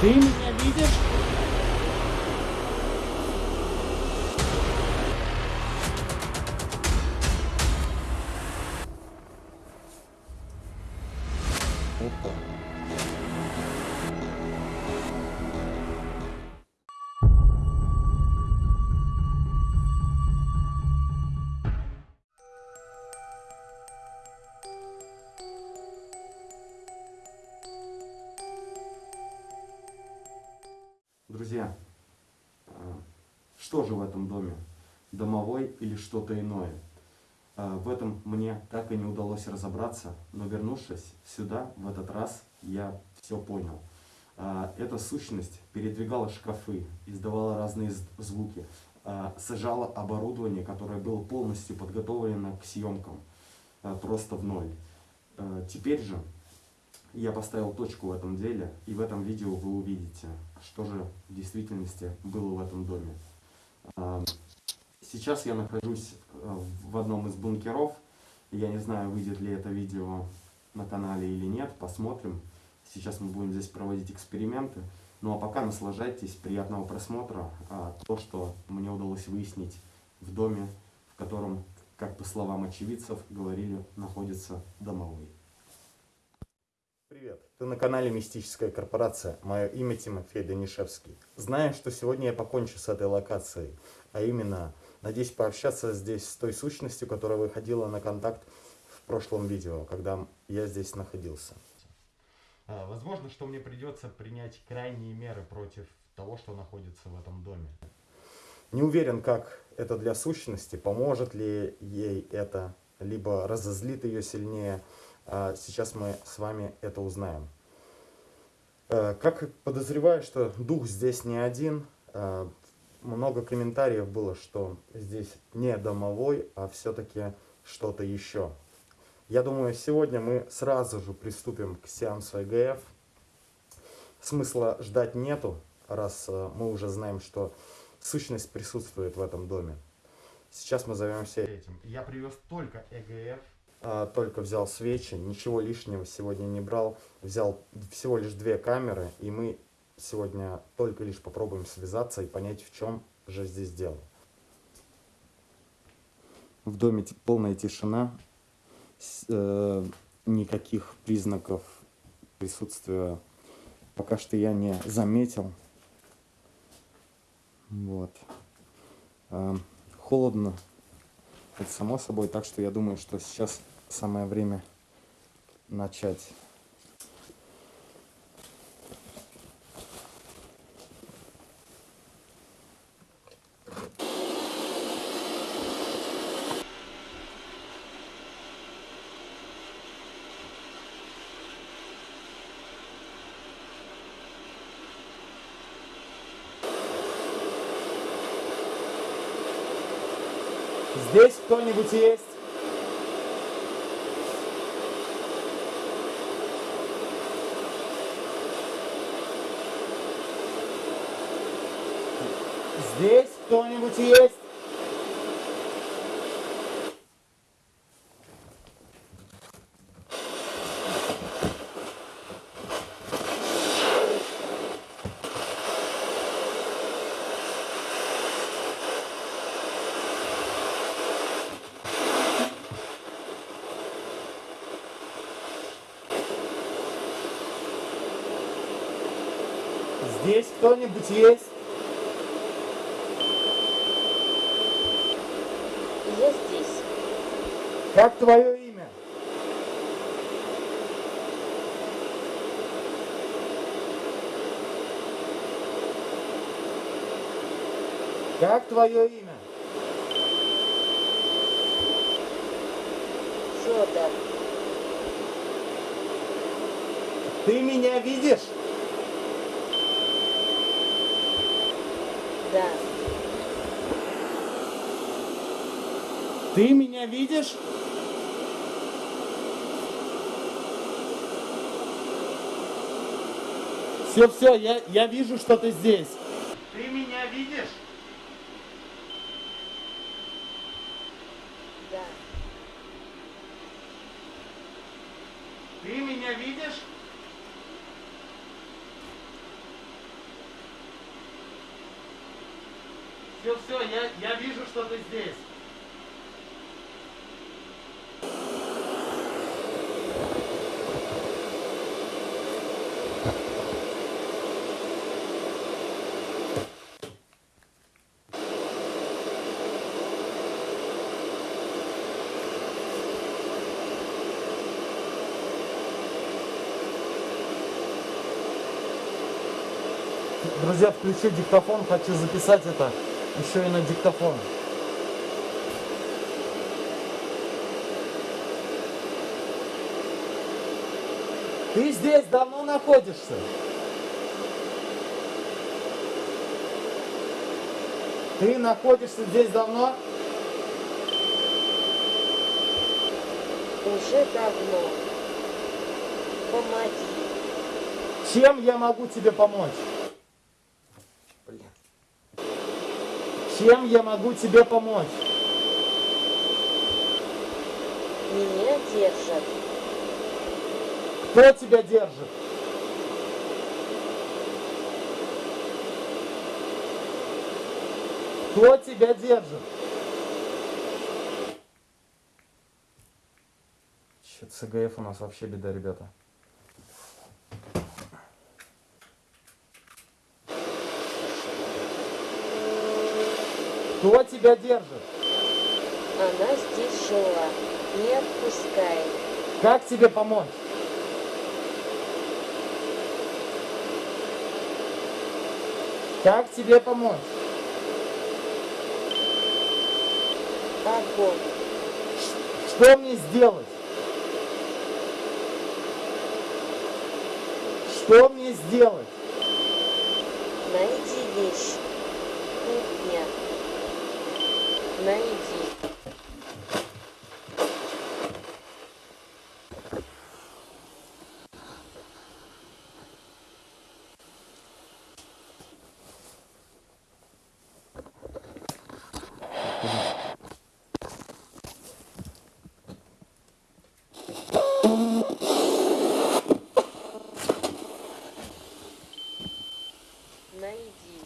Ты меня Друзья, а, что же в этом доме? Домовой или что-то иное? А, В этом мне так и не удалось разобраться, но вернувшись сюда, в этот раз, я все понял. А, Эта сущность передвигала шкафы, издавала разные звуки, сажала оборудование, которое было полностью подготовлено к съемкам, просто в ноль. Теперь же я поставил точку в этом деле, и в этом видео вы увидите, что же в действительности было в этом доме. А, Сейчас я нахожусь э, в одном из бункеров. Я не знаю, выйдет ли это видео на канале или нет, посмотрим. Сейчас мы будем здесь проводить эксперименты. Ну а пока наслаждайтесь, приятного просмотра. А, то, что мне удалось выяснить в доме, в котором, как по словам очевидцев, говорили, находится домовой. Привет, ты на канале Мистическая корпорация. Мое имя Тимофей Данишевский. Знаю, что сегодня я покончу с этой локацией, а именно, надеюсь пообщаться здесь с той сущностью, которая выходила на контакт в прошлом видео, когда я здесь находился. Возможно, что мне придется принять крайние меры против того, что находится в этом доме. Не уверен, как это для сущности, поможет ли ей это, либо разозлит ее сильнее. А Сейчас мы с вами это узнаем. Э, Как подозреваю, что дух здесь не один, э, много комментариев было, что здесь не домовой, а все-таки что-то еще. Я думаю, сегодня мы сразу же приступим к сеансу ЭГФ. Смысла ждать нету, раз э, мы уже знаем, что сущность присутствует в этом доме. Сейчас мы займемся этим. Я привез только ЭГФ, только взял свечи, ничего лишнего сегодня не брал. Взял всего лишь две камеры, и мы сегодня только лишь попробуем связаться и понять, в чем же здесь дело. В доме полная тишина, э, никаких признаков присутствия пока что я не заметил. Вот. А, холодно, это само собой, так что я думаю, что сейчас самое время начать. Здесь кто-нибудь есть? Здесь кто-нибудь есть? Здесь кто-нибудь есть? Я здесь. Как твое имя? Как твое имя? Федор. Ты меня видишь? Да. Ты меня видишь? Все, все, я, я вижу, что ты здесь. Ты меня видишь? Да. Ты меня видишь? Все, все, я, я вижу, что ты здесь. Друзья, включу диктофон, хочу записать это еще и на диктофон. Ты здесь давно находишься? Ты находишься здесь давно? Уже давно. Помоги. Чем я могу тебе помочь? Чем я могу тебе помочь? Меня держат. Кто тебя держит? Кто тебя держит? Че, ЦГФ у нас вообще беда, ребята. Кто тебя держит? Она здесь жила. Не отпускай. Как тебе помочь? Как тебе помочь? Огонь. Что мне сделать? Что мне сделать? Найди вещь. Кухня. Найди.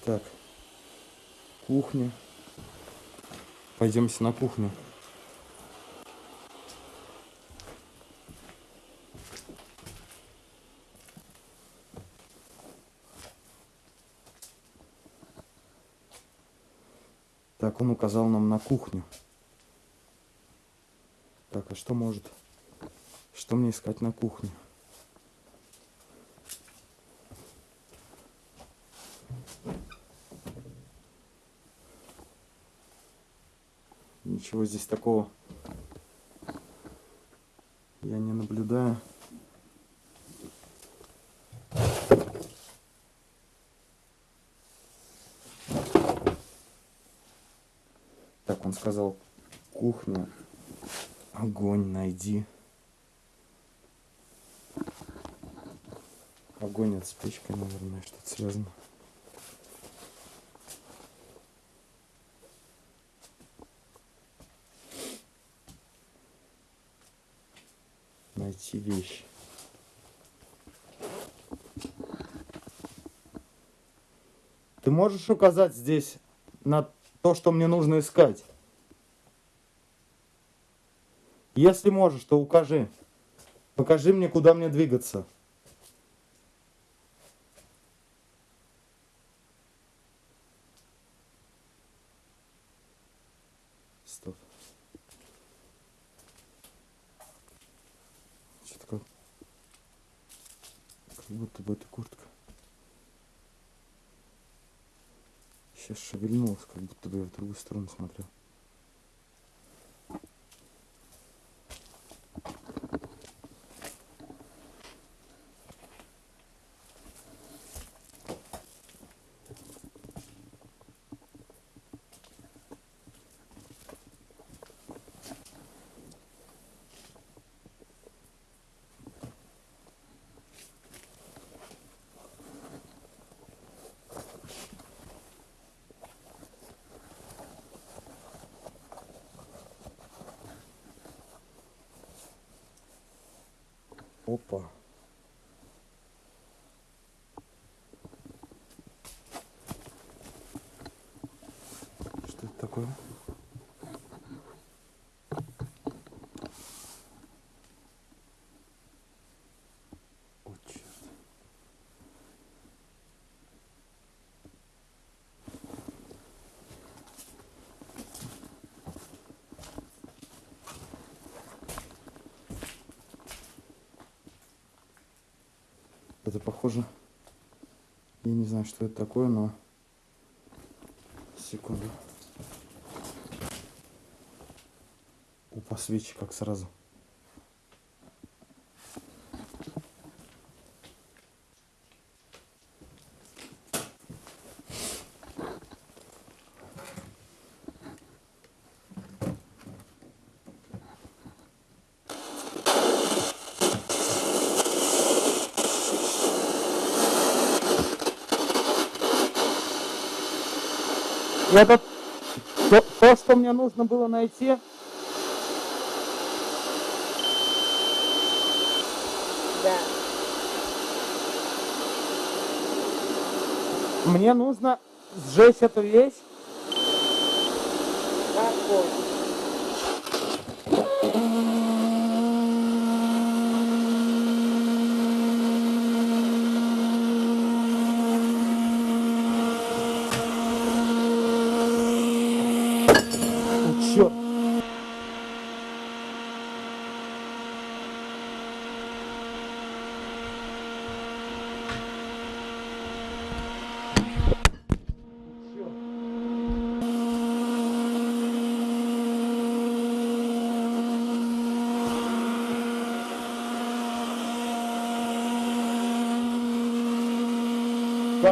Так, кухня. Пойдемте на кухню. Так, он указал нам на кухню. Так, а что может? Что мне искать на кухне? Ничего здесь такого я не наблюдаю. Так, он сказал, кухня, огонь найди. Огонь от с печкой, наверное, что-то связано. Найти вещь. Ты можешь указать здесь на то, что мне нужно искать? Если можешь, то укажи. Покажи мне, куда мне двигаться. Что-то как... Как будто бы это куртка. Сейчас шевельнулась, как будто бы я в другую сторону смотрел. Опа. Это похоже. Я не знаю, что это такое, но... Секунду. Опа, свечи как сразу. Это то, то, что мне нужно было найти. Да. Мне нужно сжечь эту вещь. Огонь.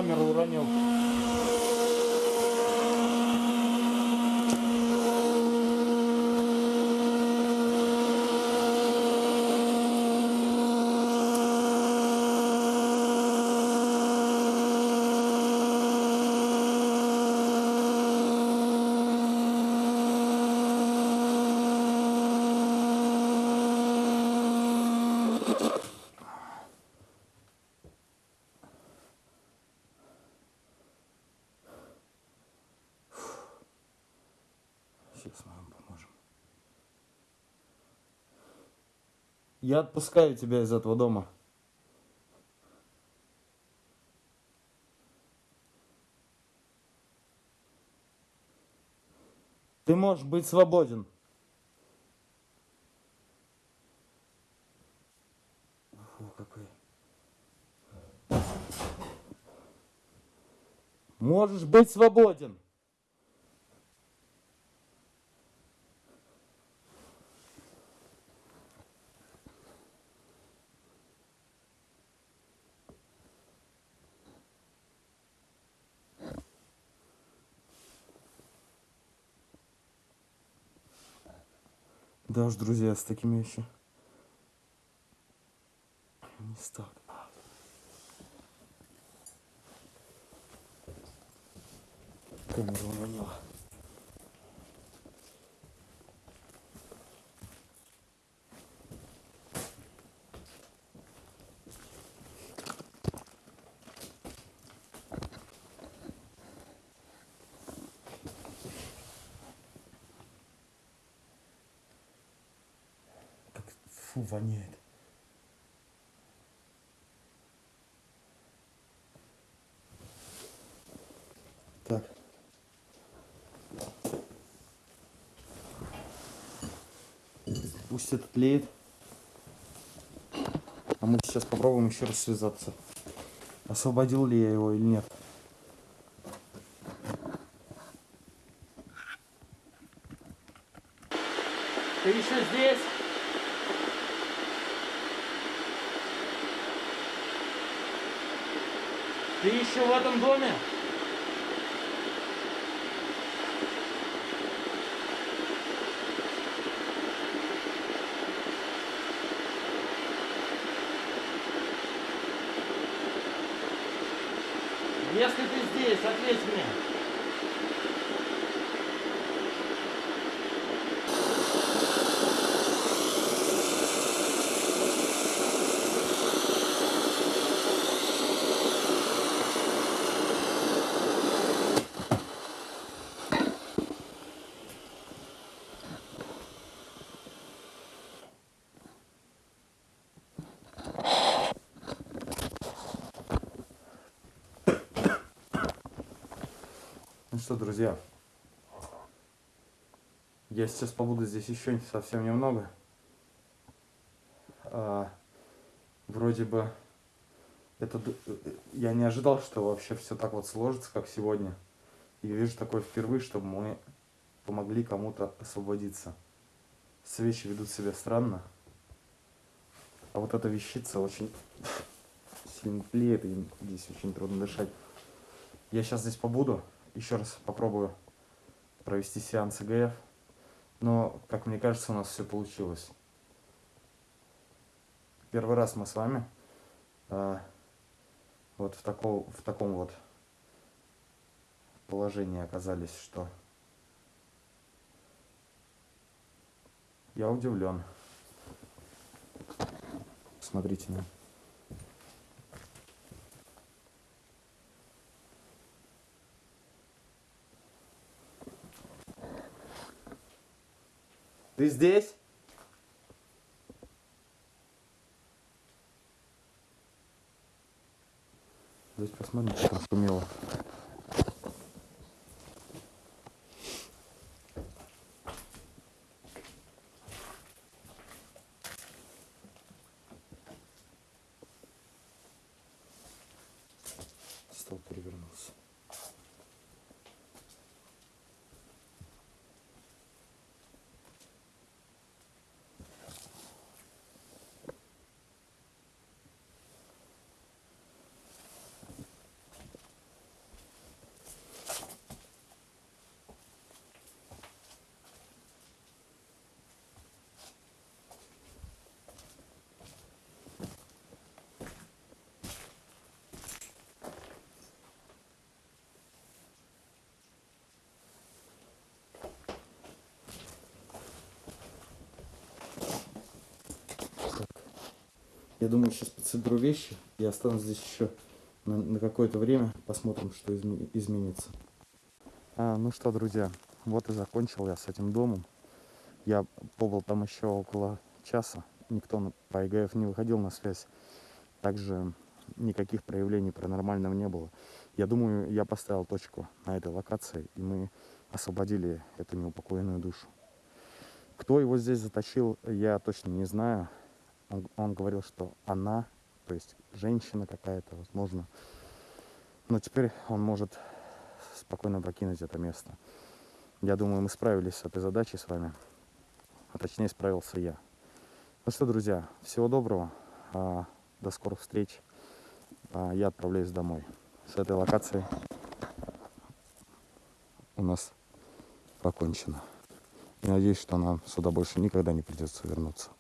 Камеру уронил. Сейчас мы вам поможем. Я отпускаю тебя из этого дома. Ты можешь быть свободен. Фу, какой. Можешь быть свободен. Да уж, друзья, с такими еще не стал. Камера уронила. Как фу, воняет. Так. Пусть это тлеет. А мы сейчас попробуем еще раз связаться. Освободил ли я его или нет. Ты еще здесь? Ты еще в этом доме? Если ты здесь, ответь мне. Ну что, друзья, я сейчас побуду здесь еще совсем немного. А, вроде бы это э, я не ожидал, что вообще все так вот сложится, как сегодня. И вижу такое впервые, чтобы мы помогли кому-то освободиться. Свечи ведут себя странно. А вот эта вещица очень сильно тлеет, и здесь очень трудно дышать. Я сейчас здесь побуду, еще раз попробую провести сеанс ИГФ. Но, как мне кажется, у нас все получилось. Первый раз мы с вами а, вот в, таком в таком вот положении оказались, что я удивлен. Смотрите на. Ты здесь? Здесь посмотрим, что там шумело. Стол перевернулся. Я думаю, сейчас подсоберу вещи и останусь здесь еще на, на какое-то время. Посмотрим, что изме- изменится. А, ну что, друзья, вот и закончил я с этим домом. Я побыл там еще около часа. Никто по ИГФ не выходил на связь. Также никаких проявлений паранормального не было. Я думаю, я поставил точку на этой локации, и мы освободили эту неупокоенную душу. Кто его здесь затащил, я точно не знаю. Он, он говорил, что она, то есть женщина какая-то, возможно. Но теперь он может спокойно покинуть это место. Я думаю, мы справились с этой задачей с вами. А точнее, справился я. Ну что, друзья, всего доброго. а, До скорых встреч. А, Я отправляюсь домой. С этой локацией у нас покончено. И надеюсь, что нам сюда больше никогда не придется вернуться.